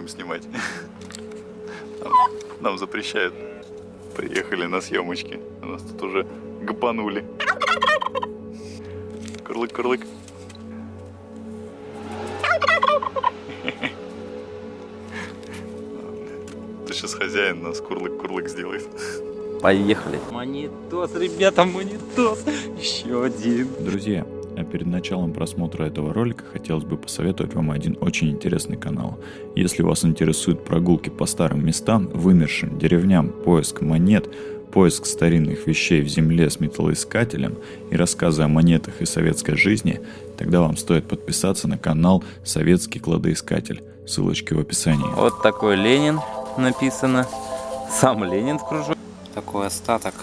будем снимать. Нам, нам запрещают. Приехали на съемочки. У нас тут уже гапанули. Курлык, курлык. Ты сейчас хозяин нас курлык-курлык сделает. Поехали. Монитос, ребята, монитос. Еще один. Друзья, а перед началом просмотра этого ролика хотелось бы посоветовать вам один очень интересный канал. Если вас интересуют прогулки по старым местам, вымершим деревням, поиск монет, поиск старинных вещей в земле с металлоискателем и рассказы о монетах и советской жизни, тогда вам стоит подписаться на канал «Советский кладоискатель». Ссылочки в описании. Вот такой Ленин написано. Сам Ленин в кружок. Такой остаток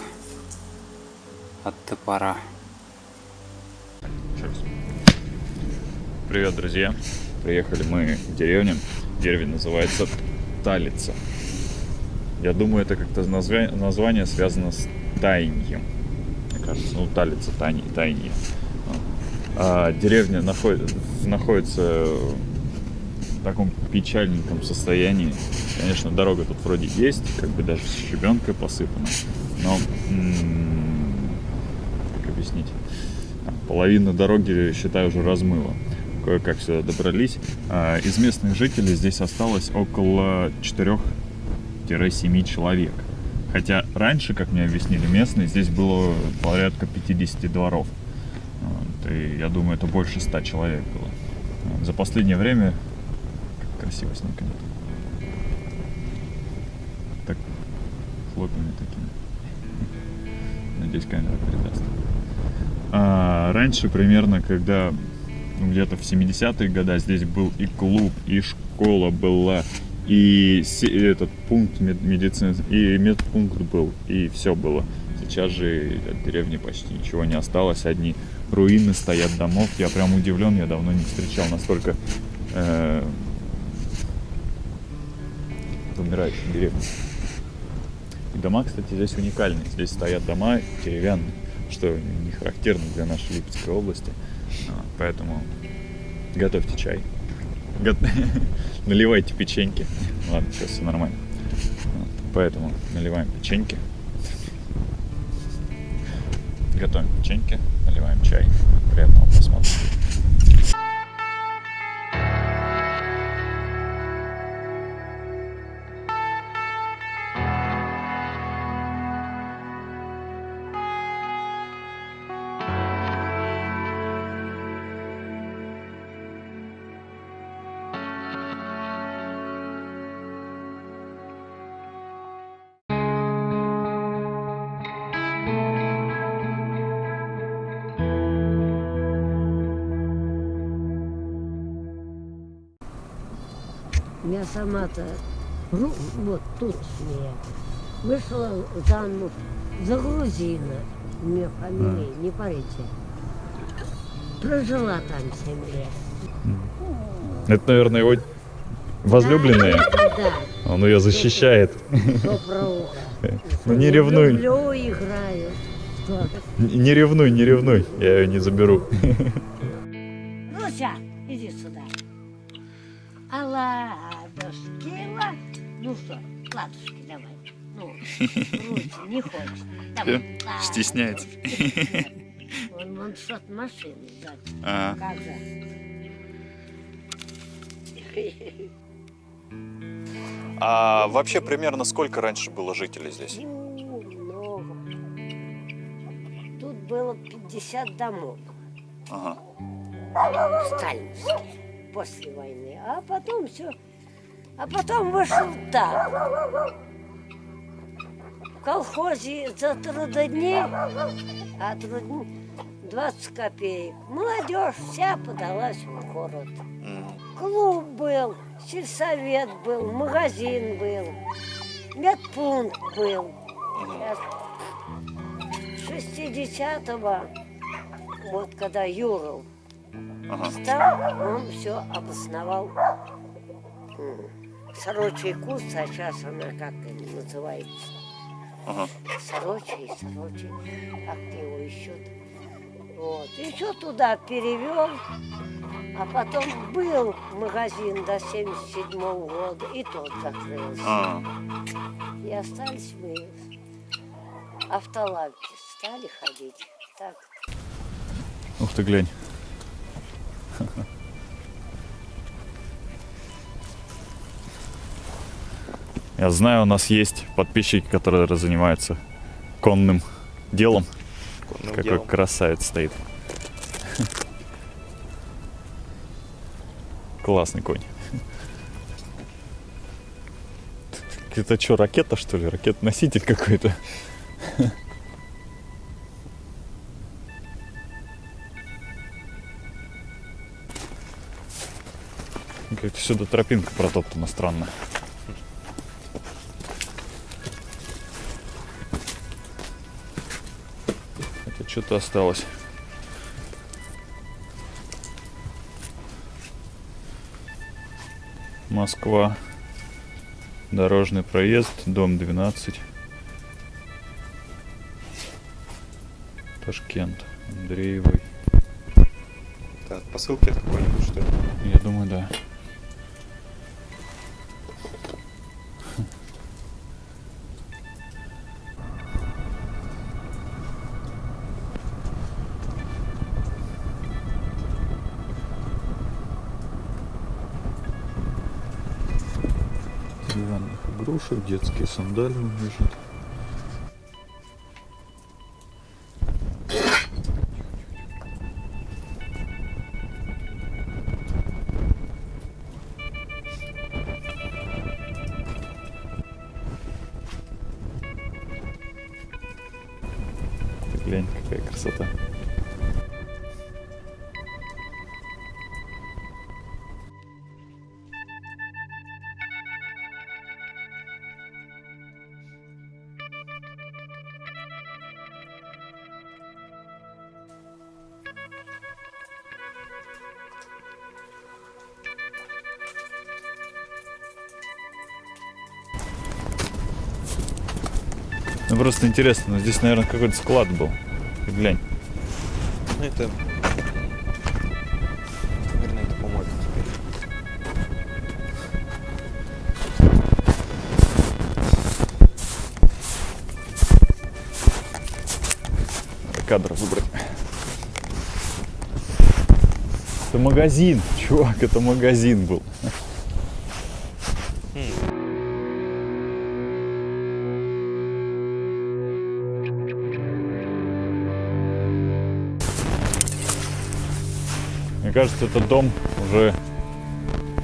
от топора. Привет, друзья! Приехали мы в деревню. Деревня называется Талица. Я думаю, это как-то назва- название связано с таяньем. Мне кажется, ну, Талица, тайни, таянье. А деревня находит, находится в таком печальненьком состоянии. Конечно, дорога тут вроде есть, как бы даже с щебенкой посыпана. Но, как объяснить, половина дороги, считаю, уже размыла. Кое-как сюда добрались. А, Из местных жителей здесь осталось около 4-7 человек. Хотя раньше, как мне объяснили местные, здесь было порядка 50 дворов. И я думаю, это больше 100 человек было. За последнее время... Как красиво сникнет. Так, хлопьями такими. Надеюсь, камера передаст. А, раньше примерно, когда где-то в 70-е годы здесь был и клуб, и школа была, и этот пункт медицины, и медпункт был, и все было. Сейчас же от деревни почти ничего не осталось, одни руины стоят домов. Я прям удивлен, я давно не встречал настолько э, умирающей деревни. И дома, кстати, здесь уникальные. Здесь стоят дома деревянные, что не характерно для нашей Липецкой области. Поэтому готовьте чай. Наливайте печеньки. Ладно, сейчас все нормально. Поэтому наливаем печеньки. Готовим печеньки, наливаем чай. Приятного просмотра. Я сама-то, ну, вот тут я вышла замуж за грузина. У меня фамилия, не парите. Прожила там 7 лет. Это, наверное, его возлюбленная. Да, Он ее защищает. Ну не ревнуй. Люблю, играю. Не ревнуй, не ревнуй. Я ее не заберу. Руся, иди сюда. А ладушки, ла- Ну что, ладушки, давай. Ну, Руся, не хочет. Давай. Стесняется. Он, он что-то машину сзади. А, Как же? а вообще примерно сколько раньше было жителей здесь? Ну, много. Тут было 50 домов Ага. сталинских после войны. А потом все. А потом вышел так. В колхозе за трудодни, а трудни 20 копеек. Молодежь вся подалась в город. Клуб был, сельсовет был, магазин был, медпункт был. Сейчас 60-го, вот когда Юров Ага. стал, он все обосновал Сорочий куст, а сейчас она как называется? Ага. Сорочий, Сорочий, как его еще Вот. И все туда перевел. А потом был магазин до 77 года, и тот закрылся. А, И остались мы автолавки, стали ходить. Так, Ух ты, глянь. Я знаю, у нас есть подписчики, которые занимаются конным делом. конным Какой делом. красавец стоит. Классный конь. Это что, ракета, что ли? Ракет-носитель какой-то? Как-то сюда тропинка протоптана странно. Это что-то осталось. Москва. Дорожный проезд, дом 12. Ташкент. Андреевой. Это от посылки от какой-нибудь, что ли? Я думаю, да. Игрушек, детские сандали лежат. Глянь, какая красота. Просто интересно, ну, здесь, наверное, какой-то склад был. Ты глянь. Ну, это... Наверное, это помойка теперь. кадр выбрать. Это магазин, чувак, это магазин был. Кажется, этот дом уже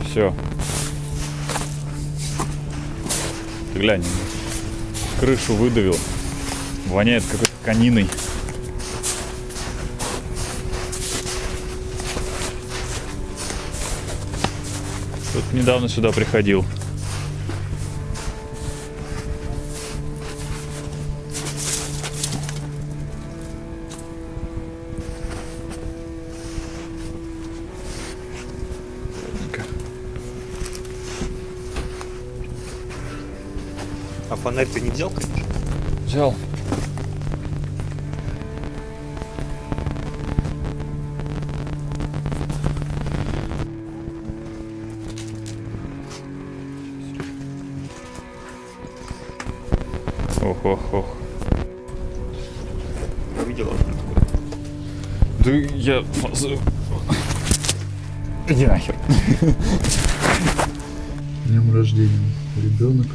все. Ты глянь, крышу выдавил. Воняет какой-то кониной. Тут недавно сюда приходил. Фонарь ты не взял, конечно? Взял. Ох, ох, ох. Такое. Да я... Иди нахер. Днем рождения ребенок.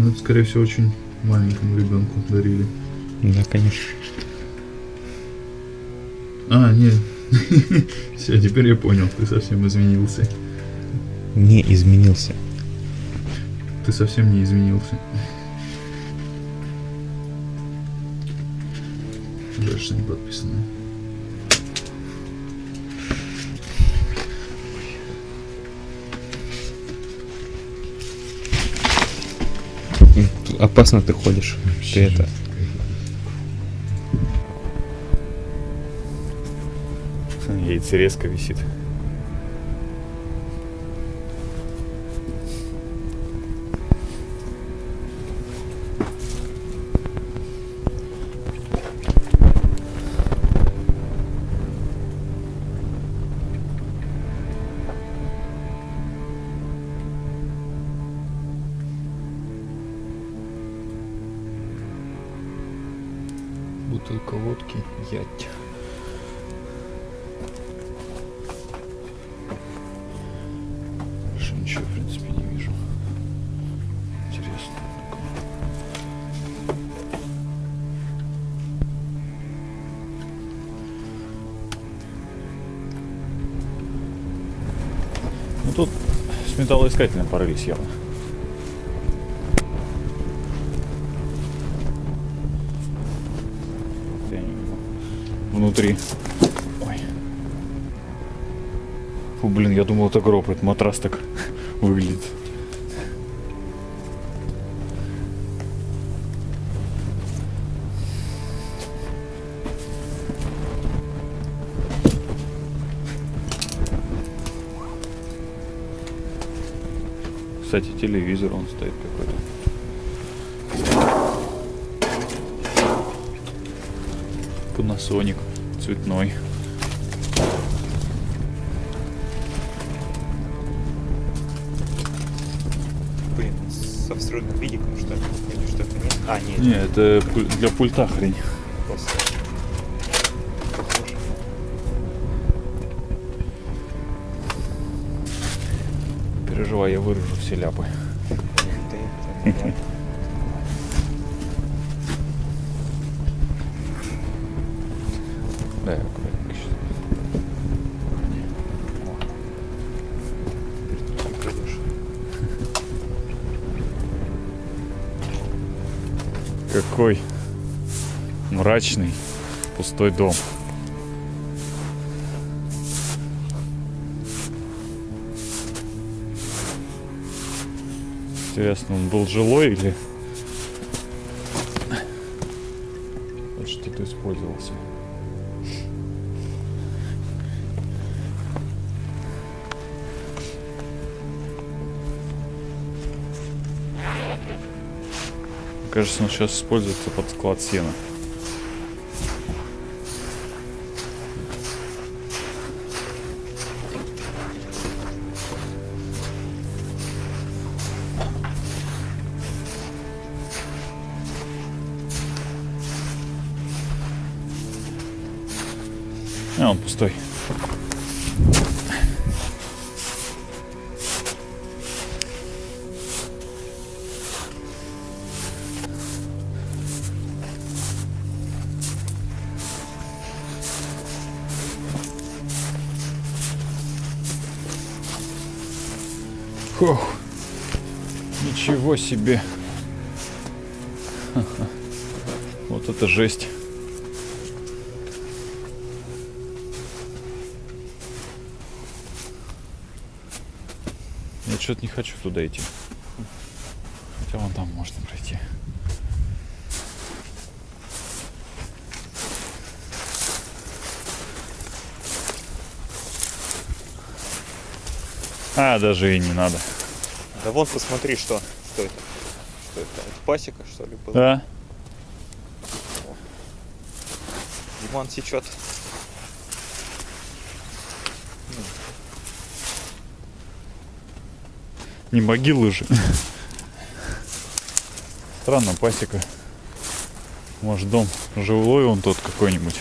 Ну, это, скорее всего, очень маленькому ребенку дарили. Да, конечно. А, нет. Все, теперь я понял, ты совсем изменился. Не изменился. Ты совсем не изменился. Что не подписано. Опасно ты ходишь. Ты это... Яйцерезка висит. Бутылка водки, ять. Больше ничего, в принципе, не вижу. Интересно. Ну тут с металлоискателем порылись явно. Внутри. Ой. Фу, блин, я думал, это гроб, это матрас так выглядит. Кстати, телевизор он стоит какой-то. Panasonic цветной. Блин, со встроенным видиком, что ли? Или что это нет? А, нет, Не, это для пульта хрень. просто. Переживай, я вырежу все ляпы. Ты, это, да. Какой мрачный пустой дом. Интересно, он был жилой или вот что-то использовался? Кажется, он сейчас используется под склад сена. А, он пустой. Фух. Ничего себе. Вот это жесть. Я что-то не хочу туда идти. Хотя вон там можно пройти. А, даже и не надо. Да вон посмотри, что. Что это? Что это? Это пасека, что ли, была? Да? Диман течет. Не могилы же. Странно, пасека. Может, дом жилой он тот какой-нибудь.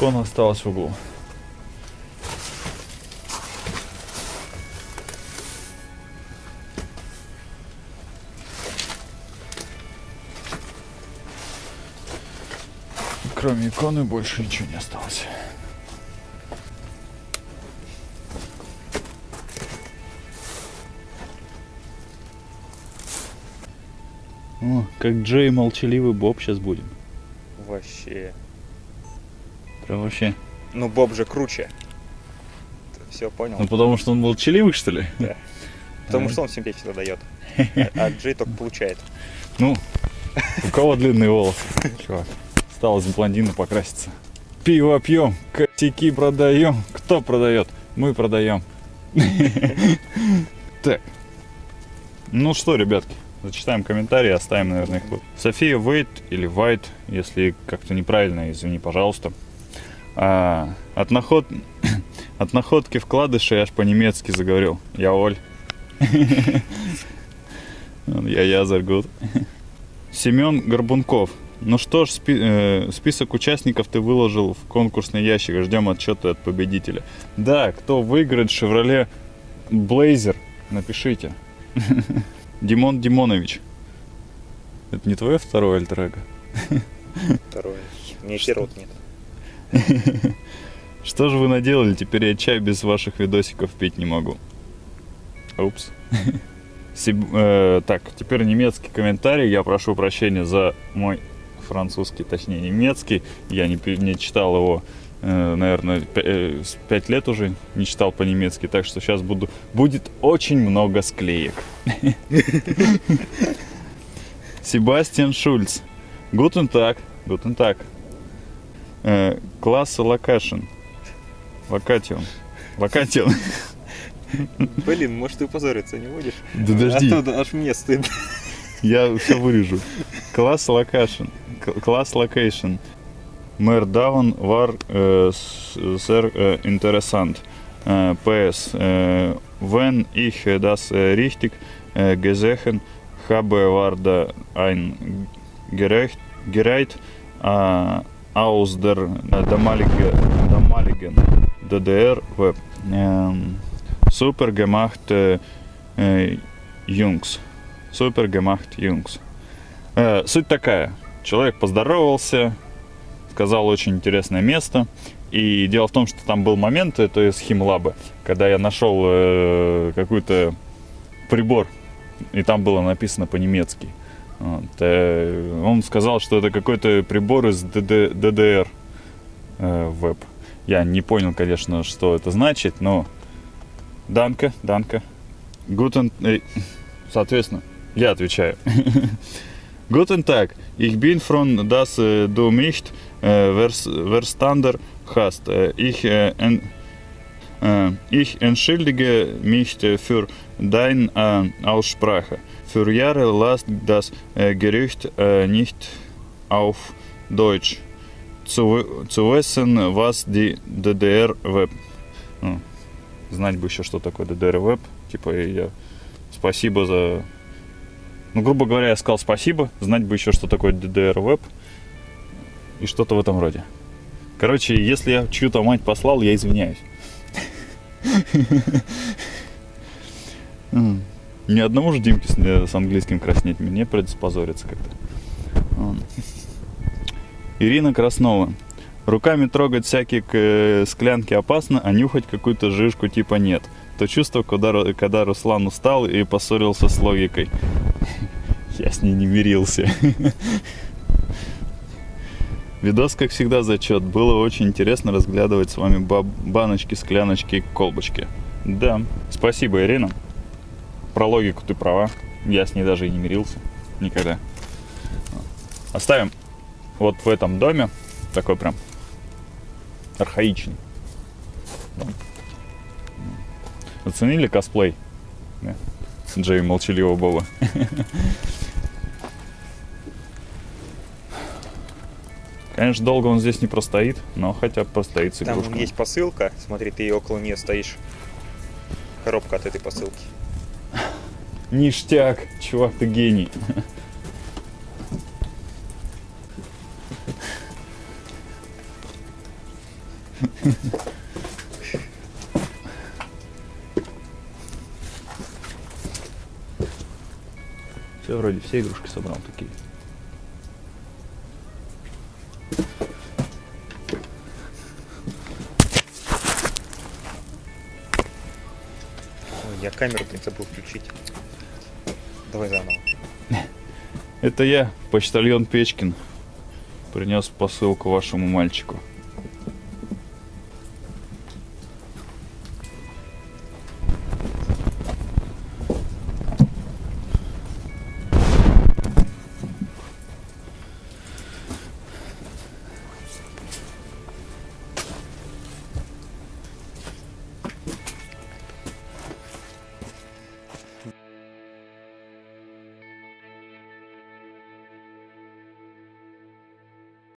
Икона осталась в углу. Кроме иконы больше ничего не осталось. О, как Джей молчаливый Боб сейчас будем. Вообще. Прям вообще. Ну, Боб же круче. Все понял. Ну потому что он молчаливый, что ли? Потому да. что он всем печень дает. А, а Джей только получает. Ну, у кого длинные волосы? Чувак, осталось блондину покраситься. Пиво пьем, косяки продаем. Кто продает? Мы продаем. Так. Ну что, ребятки, зачитаем комментарии, оставим, наверное, их. София Вейт или Вайт, если как-то неправильно, извини, пожалуйста. А, от, наход... от находки вкладышей аж по-немецки заговорил. Я Оль. Я Язаргут. Семен Горбунков. Ну что ж, спи- э, список участников ты выложил в конкурсный ящик. Ждем отчета от победителя. Да, кто выиграет Chevrolet Blazer, напишите. Димон Димонович. Это не твое второе альтер Второе. Мне первого нет. Что же вы наделали? Теперь я чай без ваших видосиков пить не могу. Упс. Сиб- э, так, теперь немецкий комментарий. Я прошу прощения за мой французский, точнее немецкий. Я не, не читал его, э, наверное, 5 лет уже не читал по-немецки, так что сейчас буду, будет очень много склеек. Себастьян Шульц. Guten Tag, guten Tag. Klasse Location. Location. Location. Блин, может ты позориться не будешь? Да подожди. А то аж мне стыдно. Я все вырежу. Класс локашн. Класс локейшн. Мэр Даун вар сер interessant. Äh, PS. Äh, wenn ich das äh, richtig gesehen habe, war da ein aus der damaligen, damaligen DDR-Web. Ähm, super gemacht. Супер gemacht, Jungs. Э, суть такая. Человек поздоровался, сказал очень интересное место. И дело в том, что там был момент, это из Химлаба, когда я нашел э, какой-то прибор, и там было написано по-немецки. Вот, э, он сказал, что это какой-то прибор из ДД ДДР э, веб. Я не понял, конечно, что это значит, но Данка, Данка. Гутен... э, Соответственно, я отвечаю. Guten Tag, ich bin froh, dass äh, du mich vers verstanden hast. Ich, äh, äh, ich entschuldige mich äh, für deine Aussprache. Für Jahre las das äh, Gerücht äh, nicht auf Deutsch. Zu, zu wissen, was die DDR-Web. Ну, знать бы еще, что такое DDR-Web. Типа, я спасибо за ну, грубо говоря, я сказал спасибо, знать бы еще, что такое DDR-веб и что-то в этом роде. Короче, если я чью-то мать послал, я извиняюсь. М. Ни одному же Димке с, э, с английским краснеть мне придется позориться как-то. Ирина Краснова. Руками трогать всякие э, склянки опасно, а нюхать какую-то жижку типа нет. То чувство, когда, когда Руслан устал и поссорился с логикой. Я с ней не мирился. Видос, как всегда, зачет. Было очень интересно разглядывать с вами баночки, скляночки колбочки. Да, спасибо, Ирина. Про логику ты права. Я с ней даже и не мирился. Никогда. Оставим вот в этом доме. Такой прям архаичный. Оценили косплей? Да. Джей Молчаливого Боба. Конечно, долго он здесь не простоит, но хотя бы простоит с Там игрушками. есть посылка. Смотри, ты около нее стоишь. Коробка от этой посылки. Ништяк, чувак, ты гений. Все, вроде все игрушки собрал такие. Ой, я камеру блин, забыл включить. Давай заново. Это я, почтальон Печкин, принес посылку вашему мальчику.